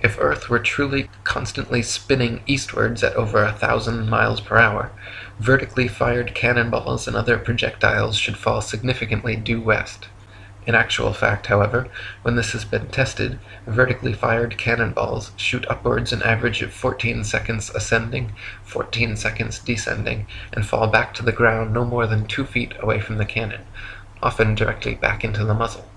If Earth were truly constantly spinning eastwards at over a thousand miles per hour, vertically fired cannonballs and other projectiles should fall significantly due west. In actual fact, however, when this has been tested, vertically fired cannonballs shoot upwards an average of 14 seconds ascending, 14 seconds descending, and fall back to the ground no more than two feet away from the cannon, often directly back into the muzzle.